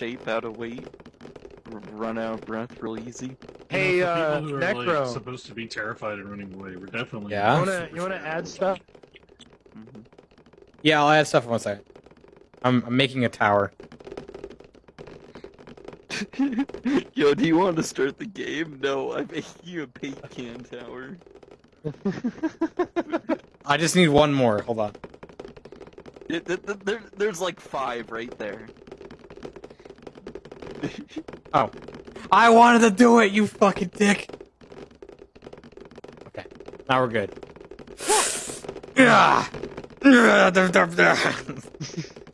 shape, out of weight, run out of breath real easy. Hey, You know, for uh, people who are, like, Necro. supposed to be terrified and running away. We're definitely. Yeah? You wanna you wanna add stuff? Mhm. Yeah, I'll add stuff in one second. I'm, I'm making a tower. Yo, do you want to start the game? No, I'm making you a paint can tower. I just need one more. Hold on. It, th- th- there, there's like five right there. Oh. I wanted to do it, you fucking dick. Okay, now we're good.